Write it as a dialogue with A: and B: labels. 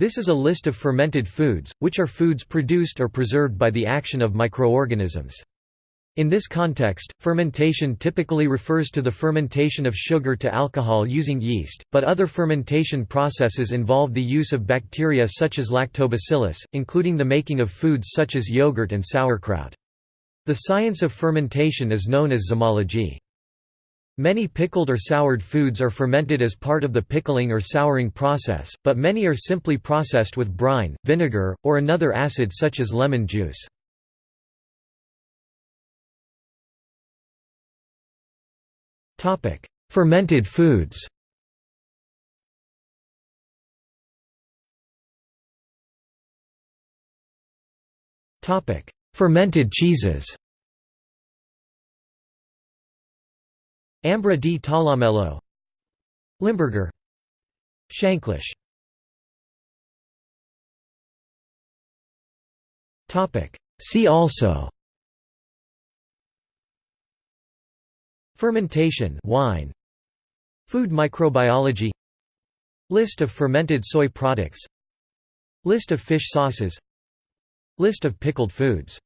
A: This is a list of fermented foods, which are foods produced or preserved by the action of microorganisms. In this context, fermentation typically refers to the fermentation of sugar to alcohol using yeast, but other fermentation processes involve the use of bacteria such as lactobacillus, including the making of foods such as yogurt and sauerkraut. The science of fermentation is known as zymology. Many pickled or soured foods are fermented as part of the pickling or souring process, but many are simply processed with brine, vinegar, or another acid such as lemon juice. Fermented foods. Fermented cheeses. Ambra di Talamello. Limburger. Shanklish. See also. Fermentation. Wine. Food microbiology. List of fermented soy products. List of fish sauces. List of pickled foods